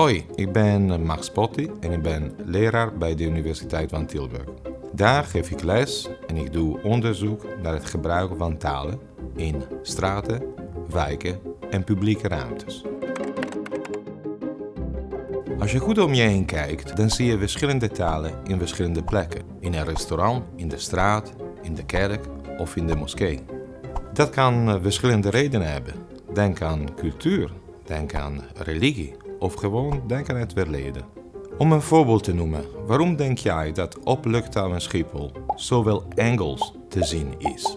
Hoi, ik ben Max Potti en ik ben leraar bij de Universiteit van Tilburg. Daar geef ik les en ik doe onderzoek naar het gebruik van talen in straten, wijken en publieke ruimtes. Als je goed om je heen kijkt, dan zie je verschillende talen in verschillende plekken. In een restaurant, in de straat, in de kerk of in de moskee. Dat kan eh, verschillende redenen hebben. Denk aan cultuur, denk aan religie of gewoon denk aan het verleden. Om een voorbeeld te noemen, waarom denk jij dat op luchthaven Schiphol zoveel Engels te zien is?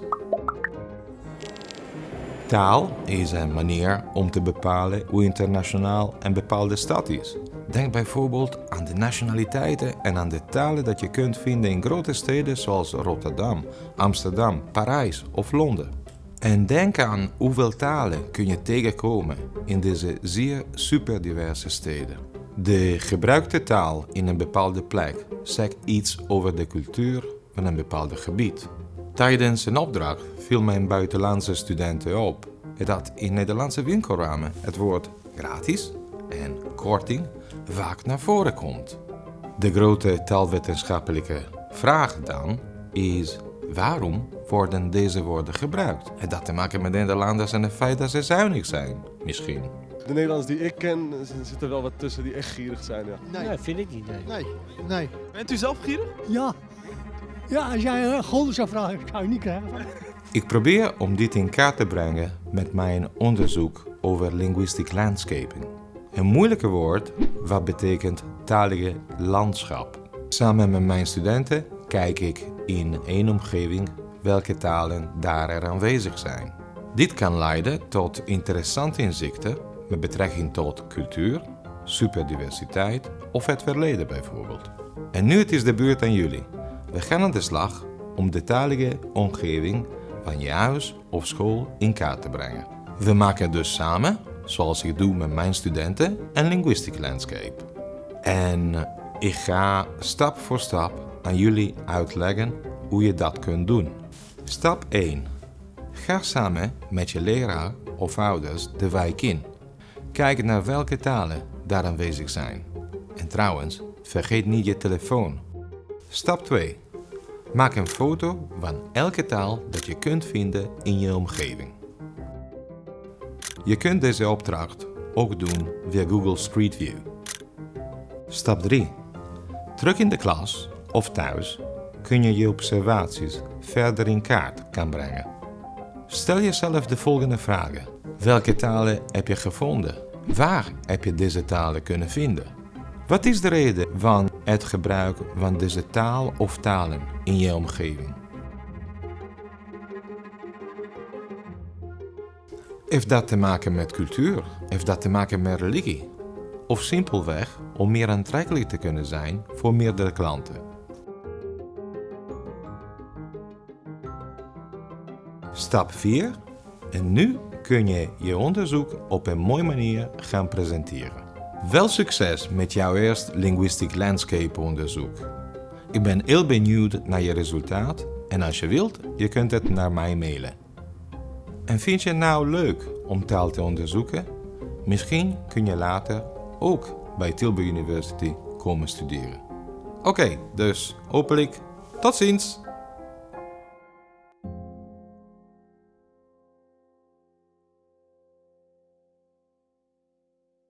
Taal is een manier om te bepalen hoe internationaal een bepaalde stad is. Denk bijvoorbeeld aan de nationaliteiten en aan de talen dat je kunt vinden in grote steden zoals Rotterdam, Amsterdam, Parijs of Londen. En denk aan hoeveel talen kun je tegenkomen in deze zeer superdiverse steden. De gebruikte taal in een bepaalde plek zegt iets over de cultuur van een bepaald gebied. Tijdens een opdracht viel mijn buitenlandse studenten op dat in Nederlandse winkelramen het woord gratis en korting vaak naar voren komt. De grote taalwetenschappelijke vraag dan is waarom worden deze woorden gebruikt? Het dat te maken met Nederlanders en het feit dat ze zuinig zijn, misschien. De Nederlanders die ik ken, er zitten wel wat tussen die echt gierig zijn. Ja. Nee, vind ik niet. Nee. Nee, nee. Bent u zelf gierig? Ja. Ja, als jij een gulden zou vragen, zou je niet krijgen. Ik probeer om dit in kaart te brengen met mijn onderzoek over linguistic landscaping. Een moeilijke woord wat betekent talige landschap. Samen met mijn studenten kijk ik in één omgeving welke talen daar er aanwezig zijn. Dit kan leiden tot interessante inzichten met betrekking tot cultuur, superdiversiteit of het verleden bijvoorbeeld. En nu het is de beurt aan jullie. We gaan aan de slag om de talige omgeving van je huis of school in kaart te brengen. We maken dus samen, zoals ik doe met mijn studenten, een linguistic landscape. En ik ga stap voor stap aan jullie uitleggen hoe je dat kunt doen. Stap 1. Ga samen met je leraar of ouders de wijk in. Kijk naar welke talen daar aanwezig zijn. En trouwens, vergeet niet je telefoon. Stap 2. Maak een foto van elke taal dat je kunt vinden in je omgeving. Je kunt deze opdracht ook doen via Google Street View. Stap 3. Terug in de klas of thuis kun je je observaties verder in kaart kan brengen. Stel jezelf de volgende vragen. Welke talen heb je gevonden? Waar heb je deze talen kunnen vinden? Wat is de reden van het gebruik van deze taal of talen in je omgeving? Heeft dat te maken met cultuur? Heeft dat te maken met religie? Of simpelweg om meer aantrekkelijk te kunnen zijn voor meerdere klanten? Stap 4. En nu kun je je onderzoek op een mooie manier gaan presenteren. Wel succes met jouw eerste Linguistic Landscape onderzoek. Ik ben heel benieuwd naar je resultaat en als je wilt, je kunt het naar mij mailen. En vind je het nou leuk om taal te onderzoeken? Misschien kun je later ook bij Tilburg University komen studeren. Oké, dus hopelijk tot ziens!